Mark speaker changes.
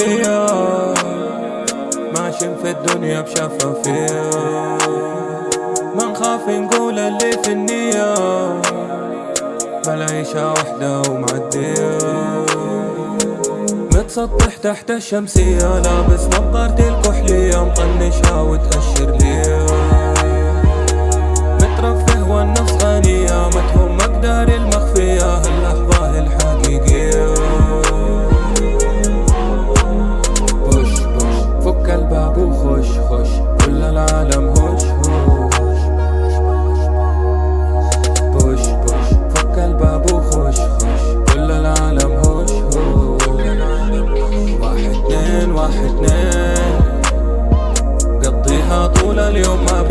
Speaker 1: هي ماشيين في الدنيا بشفافية ما نخاف نقول اللي في النية بالعيشة وحدة ومعدية متسطح تحت الشمسية لابس نظارتي الكحلية واحد اثنين قضيها طول اليوم ما